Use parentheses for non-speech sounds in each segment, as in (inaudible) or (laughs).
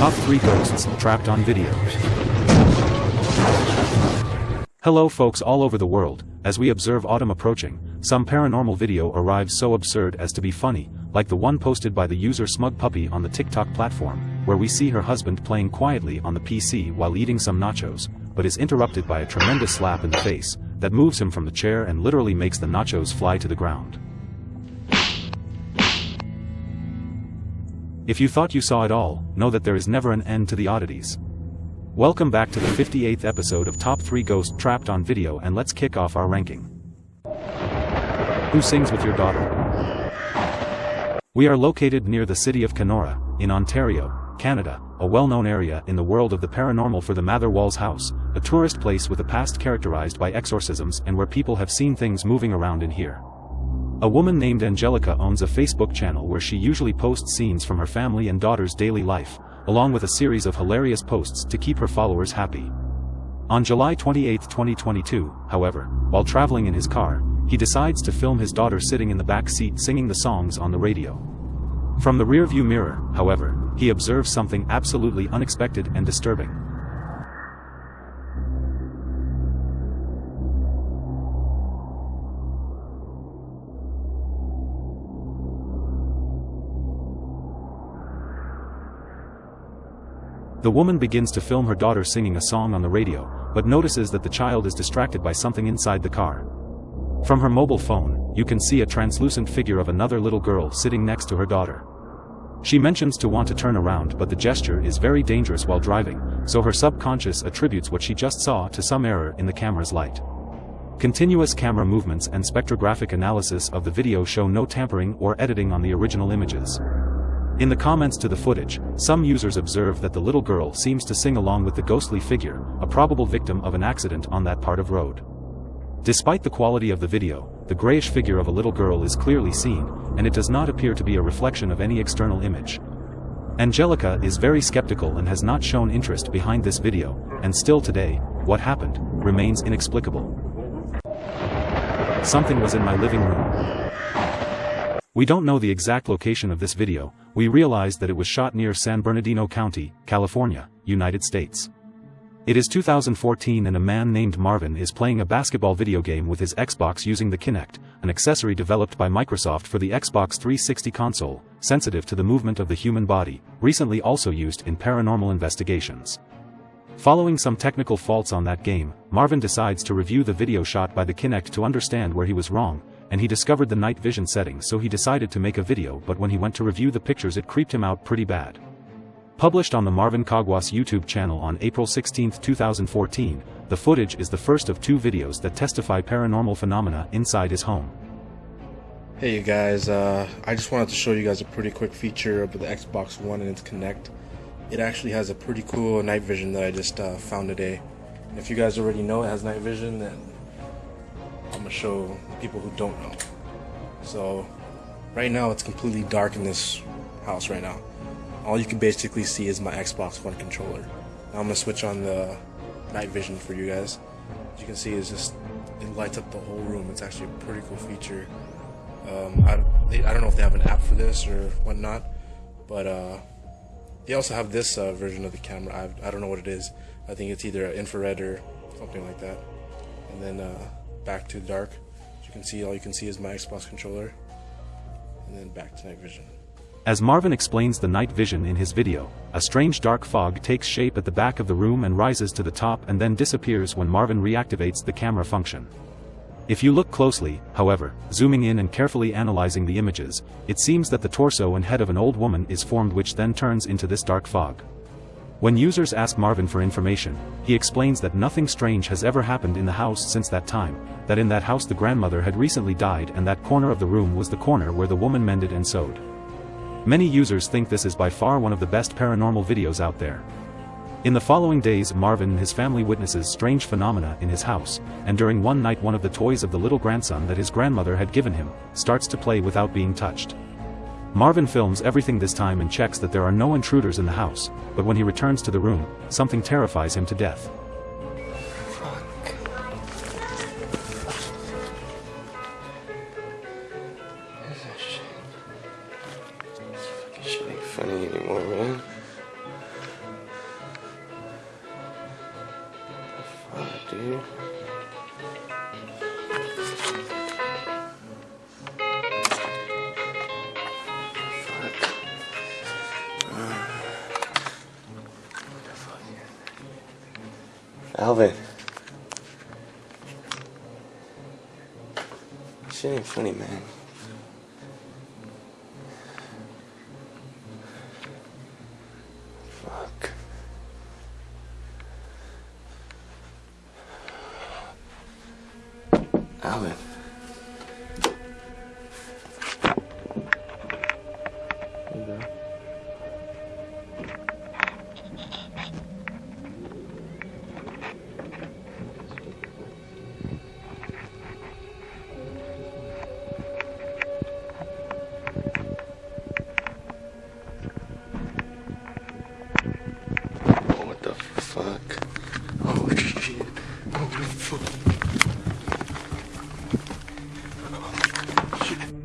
Top 3 Ghosts Trapped on Video. Hello folks all over the world, as we observe autumn approaching, some paranormal video arrives so absurd as to be funny, like the one posted by the user Smug Puppy on the TikTok platform, where we see her husband playing quietly on the PC while eating some nachos, but is interrupted by a tremendous slap in the face, that moves him from the chair and literally makes the nachos fly to the ground. If you thought you saw it all, know that there is never an end to the oddities. Welcome back to the 58th episode of Top 3 Ghost Trapped on Video and let's kick off our ranking. Who sings with your daughter? We are located near the city of Kenora, in Ontario, Canada, a well-known area in the world of the paranormal for the Mather Walls House, a tourist place with a past characterized by exorcisms and where people have seen things moving around in here. A woman named Angelica owns a Facebook channel where she usually posts scenes from her family and daughter's daily life, along with a series of hilarious posts to keep her followers happy. On July 28, 2022, however, while traveling in his car, he decides to film his daughter sitting in the back seat singing the songs on the radio. From the rearview mirror, however, he observes something absolutely unexpected and disturbing. The woman begins to film her daughter singing a song on the radio, but notices that the child is distracted by something inside the car. From her mobile phone, you can see a translucent figure of another little girl sitting next to her daughter. She mentions to want to turn around but the gesture is very dangerous while driving, so her subconscious attributes what she just saw to some error in the camera's light. Continuous camera movements and spectrographic analysis of the video show no tampering or editing on the original images. In the comments to the footage, some users observe that the little girl seems to sing along with the ghostly figure, a probable victim of an accident on that part of road. Despite the quality of the video, the grayish figure of a little girl is clearly seen, and it does not appear to be a reflection of any external image. Angelica is very skeptical and has not shown interest behind this video, and still today, what happened, remains inexplicable. Something was in my living room. We don't know the exact location of this video, we realized that it was shot near San Bernardino County, California, United States. It is 2014 and a man named Marvin is playing a basketball video game with his Xbox using the Kinect, an accessory developed by Microsoft for the Xbox 360 console, sensitive to the movement of the human body, recently also used in paranormal investigations. Following some technical faults on that game, Marvin decides to review the video shot by the Kinect to understand where he was wrong, and he discovered the night vision settings so he decided to make a video but when he went to review the pictures it creeped him out pretty bad. Published on the Marvin Kagwas YouTube channel on April 16, 2014, the footage is the first of two videos that testify paranormal phenomena inside his home. Hey you guys, uh, I just wanted to show you guys a pretty quick feature of the Xbox One and its Kinect. It actually has a pretty cool night vision that I just uh, found today. And if you guys already know it has night vision, then I'm gonna show people who don't know. So right now it's completely dark in this house right now. All you can basically see is my Xbox One controller. Now I'm gonna switch on the night vision for you guys. As you can see, it's just it lights up the whole room. It's actually a pretty cool feature. Um, I, they, I don't know if they have an app for this or whatnot, but uh, they also have this uh, version of the camera. I, I don't know what it is. I think it's either infrared or something like that. And then uh, back to dark. As you can see, all you can see is my Xbox controller. And then back to night vision. As Marvin explains the night vision in his video, a strange dark fog takes shape at the back of the room and rises to the top and then disappears when Marvin reactivates the camera function. If you look closely, however, zooming in and carefully analyzing the images, it seems that the torso and head of an old woman is formed which then turns into this dark fog. When users ask Marvin for information, he explains that nothing strange has ever happened in the house since that time, that in that house the grandmother had recently died and that corner of the room was the corner where the woman mended and sewed. Many users think this is by far one of the best paranormal videos out there. In the following days Marvin and his family witnesses strange phenomena in his house, and during one night one of the toys of the little grandson that his grandmother had given him, starts to play without being touched. Marvin films everything this time and checks that there are no intruders in the house, but when he returns to the room, something terrifies him to death. Alvin. Shit ain't funny, man. Fuck. Alvin.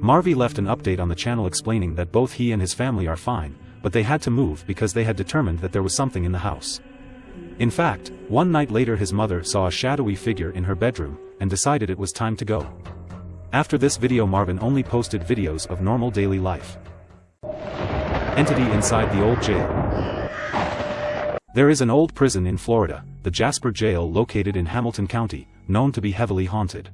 Marvy left an update on the channel explaining that both he and his family are fine, but they had to move because they had determined that there was something in the house. In fact, one night later his mother saw a shadowy figure in her bedroom, and decided it was time to go. After this video Marvin only posted videos of normal daily life. Entity inside the old jail. There is an old prison in Florida, the Jasper Jail located in Hamilton County, known to be heavily haunted.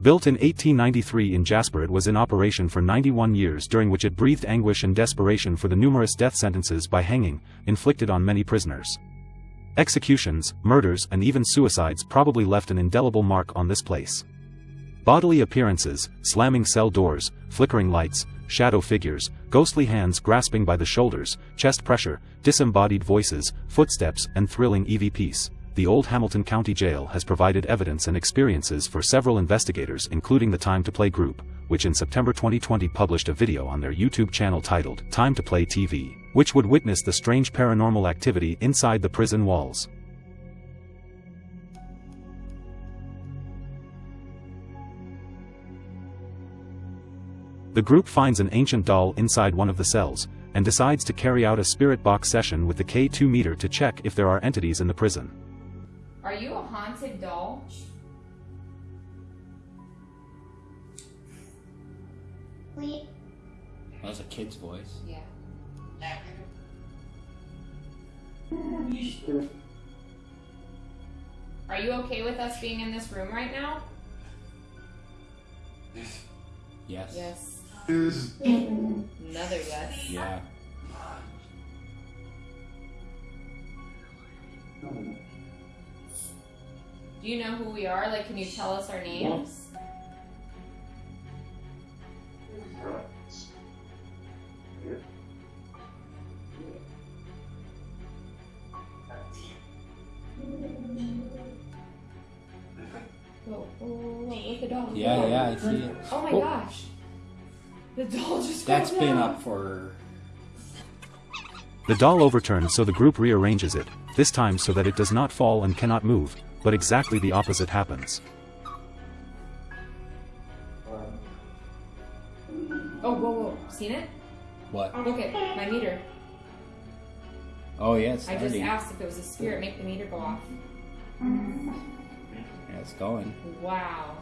Built in 1893 in Jasper it was in operation for 91 years during which it breathed anguish and desperation for the numerous death sentences by hanging, inflicted on many prisoners. Executions, murders and even suicides probably left an indelible mark on this place. Bodily appearances, slamming cell doors, flickering lights, shadow figures, ghostly hands grasping by the shoulders, chest pressure, disembodied voices, footsteps and thrilling EVPs. The old Hamilton County Jail has provided evidence and experiences for several investigators including the Time to Play group, which in September 2020 published a video on their YouTube channel titled Time to Play TV, which would witness the strange paranormal activity inside the prison walls. The group finds an ancient doll inside one of the cells, and decides to carry out a spirit box session with the K2 meter to check if there are entities in the prison. Are you a haunted doll? Wait, That was a kid's voice. Yeah. Are you okay with us being in this room right now? Yes. Yes. Another yes. Yeah. Do you know who we are? Like, can you tell us our names? Whoa, whoa, whoa, whoa, whoa, look the doll. Yeah, yeah, I see it. Oh my Oh. gosh. The doll just That's fell been down. up for. The doll overturns so the group rearranges it, this time so that it does not fall and cannot move, but exactly the opposite happens. Oh, whoa, whoa. Seen it? What? Oh, Look at my meter. Oh, yeah, it's I just asked if it was a spirit, make the meter go off. Yeah, it's going. Wow.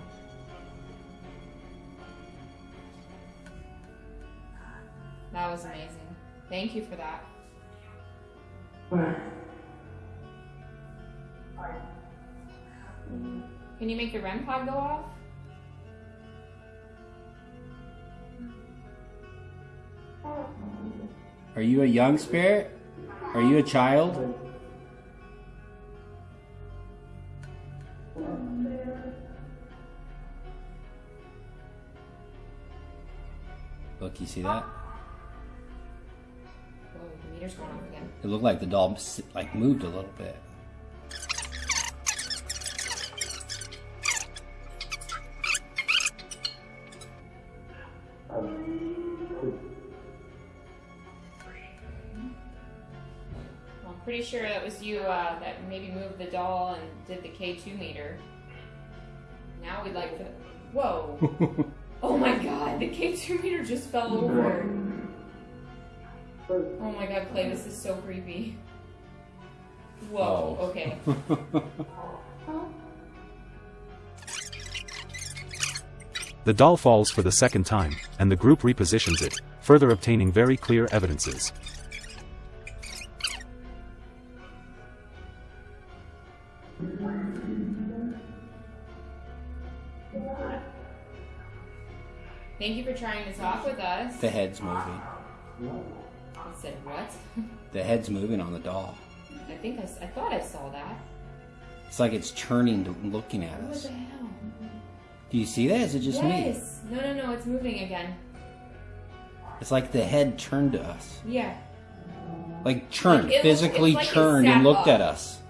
That was amazing. Thank you for that. Can you make the REM pod go off? Are you a young spirit? Are you a child? Look, you see that? Whoa, the meter's going off again. It looked like the doll like moved a little bit. you uh, that maybe moved the doll and did the K2 meter. Now we'd like to. Whoa! (laughs) oh my god, the K2 meter just fell over. Oh my god, Clay, this is so creepy. Whoa, oh. okay. (laughs) the doll falls for the second time, and the group repositions it, further obtaining very clear evidences. Thank you for trying to talk with us. The head's moving. I said what? (laughs) The head's moving on the doll. I think I thought I saw that. It's like it's turning to looking at What us. the hell? Do you see that? Is it just me? yes. No, no, no. It's moving again. It's like the head turned to us. Yeah. Like turned, Like, physically like turned and looked up. at us.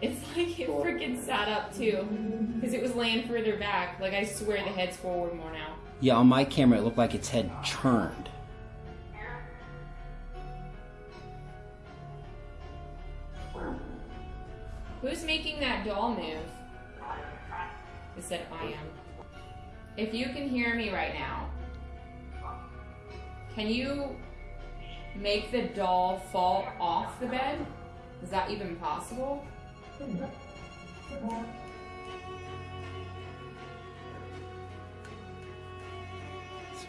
It's (laughs) like it freaking sat up too, because it was laying further back. Like I swear the head's forward more now. Yeah, on my camera it looked like its head turned. Who's making that doll move? It said I am. If you can hear me right now, can you make the doll fall off the bed? Is that even possible? It's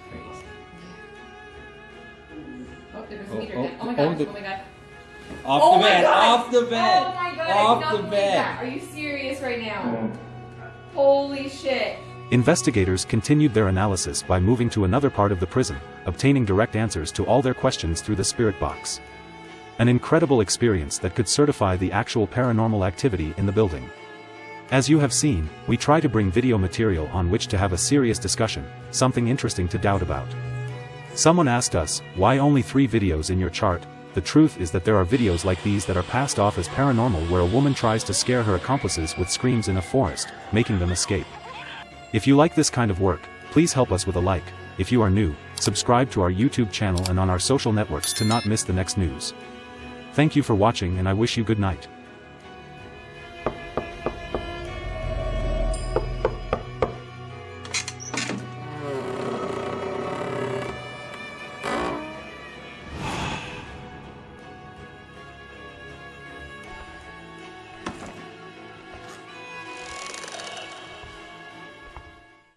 crazy. Oh, there a Oh, meter oh, again. Oh my oh, god, the- oh my god. Off oh the bed! god! Off the bed! Oh my god, Off I the bed! that. Are you serious right now? Holy shit. Investigators continued their analysis by moving to another part of the prison, obtaining direct answers to all their questions through the spirit box. An incredible experience that could certify the actual paranormal activity in the building. As you have seen, we try to bring video material on which to have a serious discussion, something interesting to doubt about. Someone asked us, why only three videos in your chart? The truth is that there are videos like these that are passed off as paranormal where a woman tries to scare her accomplices with screams in a forest, making them escape. If you like this kind of work, please help us with a like. If you are new, subscribe to our YouTube channel and on our social networks to not miss the next news. Thank you for watching and I wish you good night.